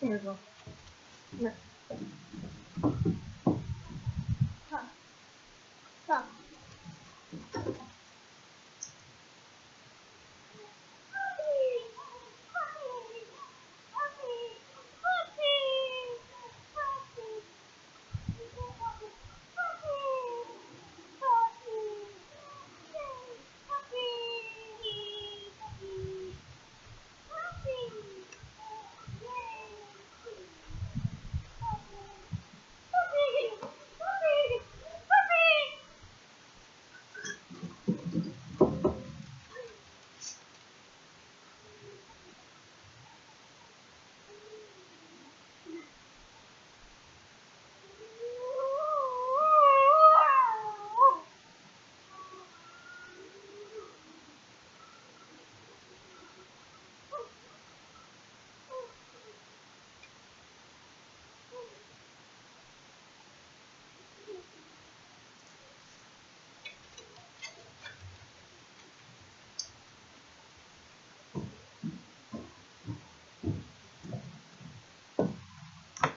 There we go.